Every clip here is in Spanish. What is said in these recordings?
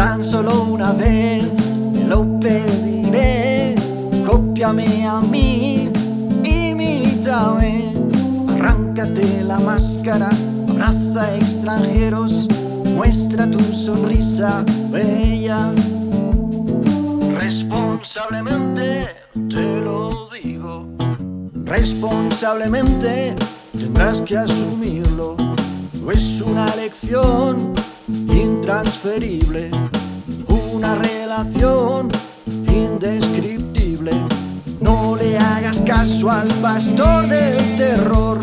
Tan solo una vez te lo pediré, cópiame a mí, imítame, arráncate la máscara, abraza extranjeros, muestra tu sonrisa bella. Responsablemente te lo digo, responsablemente tendrás que asumirlo, es una lección intransferible, una relación indescriptible. No le hagas caso al pastor del terror,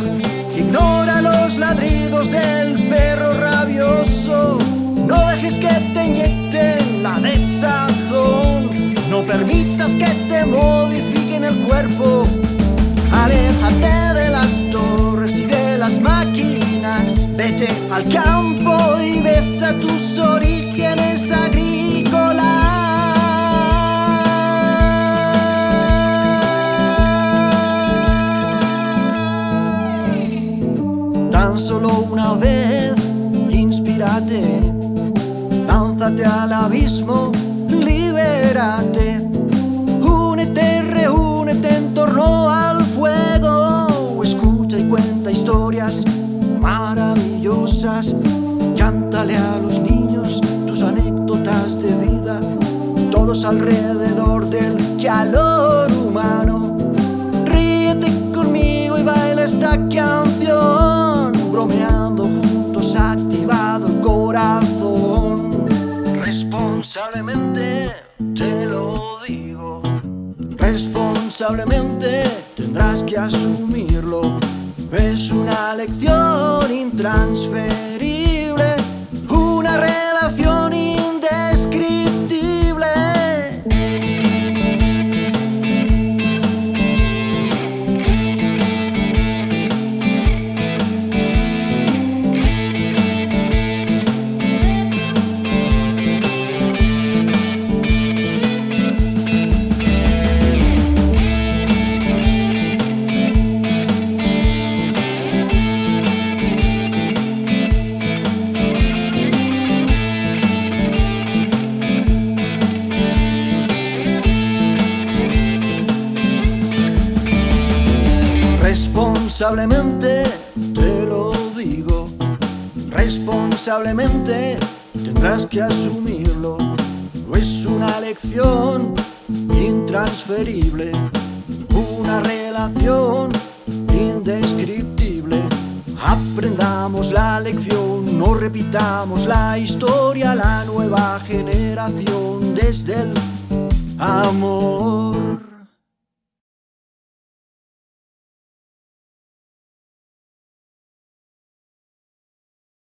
ignora los ladridos del perro rabioso. No dejes que te inyecten la desazón, no permitas que te modifiquen el cuerpo. Aléjate de las torres y de las máquinas, vete al campo y besa tus orígenes Tan solo una vez, inspírate, lánzate al abismo, libérate, únete, reúnete en torno al fuego, escucha y cuenta historias maravillosas. Cántale a los niños tus anécdotas de vida, todos alrededor del calor humano. Ríete conmigo y baila esta canción, Responsablemente te lo digo, responsablemente tendrás que asumirlo. Es una lección intransferible, Responsablemente te lo digo, responsablemente tendrás que asumirlo. Es una lección intransferible, una relación indescriptible. Aprendamos la lección, no repitamos la historia, la nueva generación desde el amor.